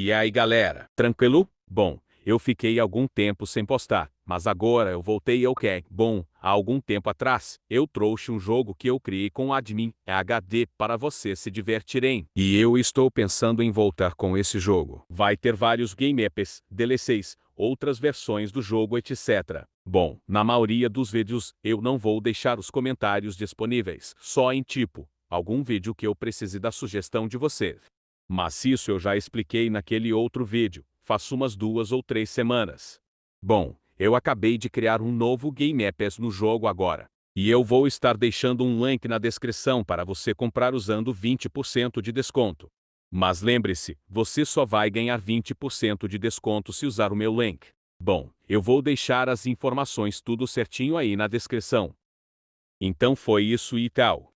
E aí galera, tranquilo? Bom, eu fiquei algum tempo sem postar, mas agora eu voltei ao que bom. Há algum tempo atrás, eu trouxe um jogo que eu criei com o admin HD para vocês se divertirem. E eu estou pensando em voltar com esse jogo. Vai ter vários game apps, DLCs, outras versões do jogo etc. Bom, na maioria dos vídeos, eu não vou deixar os comentários disponíveis, só em tipo, algum vídeo que eu precise da sugestão de você. Mas isso eu já expliquei naquele outro vídeo, faz umas duas ou três semanas. Bom, eu acabei de criar um novo Game Apps no jogo agora. E eu vou estar deixando um link na descrição para você comprar usando 20% de desconto. Mas lembre-se, você só vai ganhar 20% de desconto se usar o meu link. Bom, eu vou deixar as informações tudo certinho aí na descrição. Então foi isso e tal.